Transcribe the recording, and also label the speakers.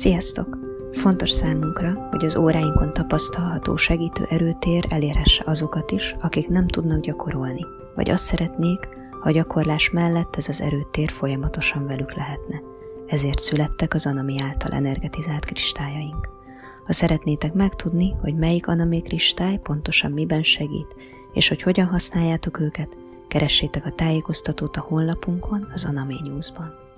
Speaker 1: Sziasztok! Fontos számunkra, hogy az óráinkon tapasztalható segítő erőtér elérhesse azokat is, akik nem tudnak gyakorolni, vagy azt szeretnék, ha a gyakorlás mellett ez az erőtér folyamatosan velük lehetne. Ezért születtek az Anami által energetizált kristályaink. Ha szeretnétek megtudni, hogy melyik Anami kristály pontosan miben segít, és hogy hogyan használjátok őket, keressétek a tájékoztatót a honlapunkon, az Anami News-ban.